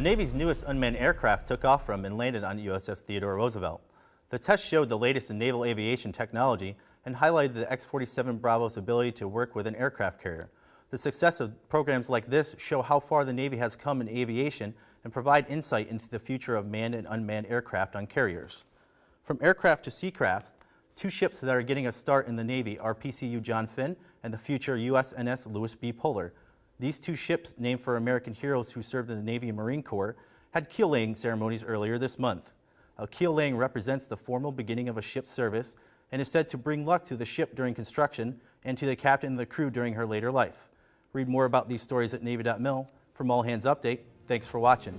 The Navy's newest unmanned aircraft took off from and landed on USS Theodore Roosevelt. The test showed the latest in naval aviation technology and highlighted the X-47 Bravo's ability to work with an aircraft carrier. The success of programs like this show how far the Navy has come in aviation and provide insight into the future of manned and unmanned aircraft on carriers. From aircraft to seacraft, two ships that are getting a start in the Navy are PCU John Finn and the future USNS Lewis B. Puller. These two ships, named for American heroes who served in the Navy and Marine Corps, had keel laying ceremonies earlier this month. A keel laying represents the formal beginning of a ship's service and is said to bring luck to the ship during construction and to the captain and the crew during her later life. Read more about these stories at Navy.mil. From All Hands Update, thanks for watching.